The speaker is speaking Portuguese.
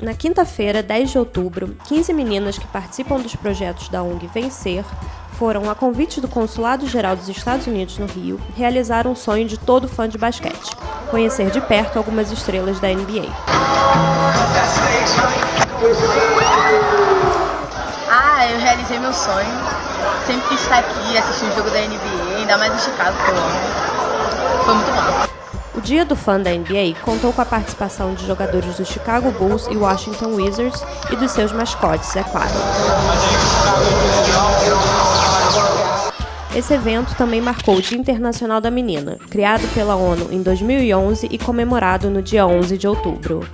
Na quinta-feira, 10 de outubro, 15 meninas que participam dos projetos da ONG Vencer foram, a convite do Consulado Geral dos Estados Unidos no Rio, realizar um sonho de todo fã de basquete: conhecer de perto algumas estrelas da NBA. Ah, eu realizei meu sonho. Sempre quis estar aqui, assistir um jogo da NBA, ainda mais em Chicago, que eu amo. Foi muito bom. O Dia do Fã da NBA contou com a participação de jogadores do Chicago Bulls e Washington Wizards e dos seus mascotes, é claro. Esse evento também marcou o Dia Internacional da Menina, criado pela ONU em 2011 e comemorado no dia 11 de outubro.